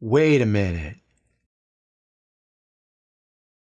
Wait a minute.